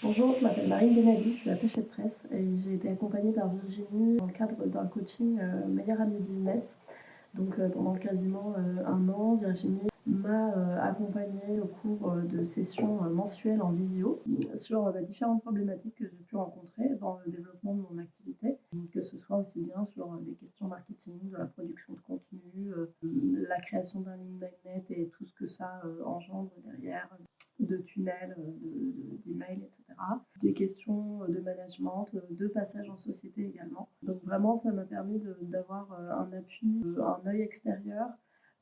Bonjour, je m'appelle Marine Benadi, je suis attachée de presse et j'ai été accompagnée par Virginie dans le cadre d'un coaching euh, Meilleur Ami Business. Donc euh, pendant quasiment euh, un an, Virginie m'a accompagnée au cours de sessions mensuelles en visio sur bah, différentes problématiques que j'ai pu rencontrer dans le développement de mon activité, que ce soit aussi bien sur des questions marketing, de la production de contenu, la création d'un link magnet et tout ce que ça engendre derrière, de tunnels, d'emails, etc. Des questions de management, de passage en société également. Donc vraiment, ça m'a permis d'avoir euh, un appui, euh, un œil extérieur,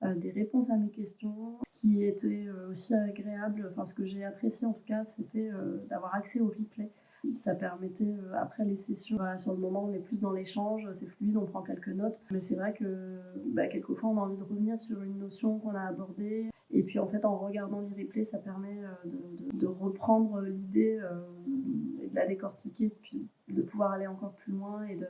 euh, des réponses à mes questions. Ce qui était aussi agréable, enfin ce que j'ai apprécié en tout cas, c'était d'avoir accès au replay. Ça permettait, après les sessions, sur le moment, on est plus dans l'échange, c'est fluide, on prend quelques notes. Mais c'est vrai que bah, quelquefois, on a envie de revenir sur une notion qu'on a abordée. Et puis, en fait, en regardant les replays, ça permet de, de reprendre l'idée et de la décortiquer, puis de pouvoir aller encore plus loin et de,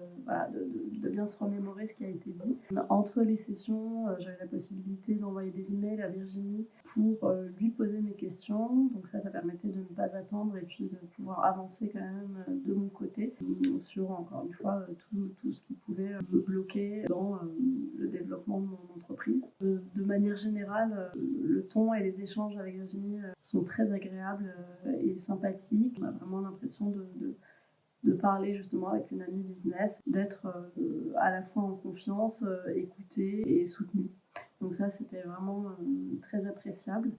de, bien se remémorer ce qui a été dit. Entre les sessions, euh, j'avais la possibilité d'envoyer des emails à Virginie pour euh, poser mes questions. Donc ça, ça permettait de ne pas attendre et puis de pouvoir avancer quand même euh, de mon côté sur, encore une fois, tout, tout ce qui pouvait me bloquer dans le développement de mon entreprise. De, manière générale, le ton et les échanges avec Virginie sont très agréables et sympathiques. On a vraiment l'impression de de parler justement avec une amie business, d'être euh, à la fois en confiance, euh, écoutée et soutenue. Donc ça, c'était vraiment euh, très appréciable.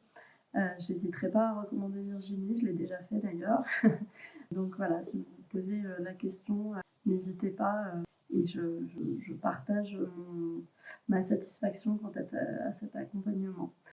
J'hésiterai pas à recommander Virginie, je l'ai déjà fait d'ailleurs. Donc voilà, si vous posez la question, n'hésitez pas et je, partage ma satisfaction quant à cet accompagnement.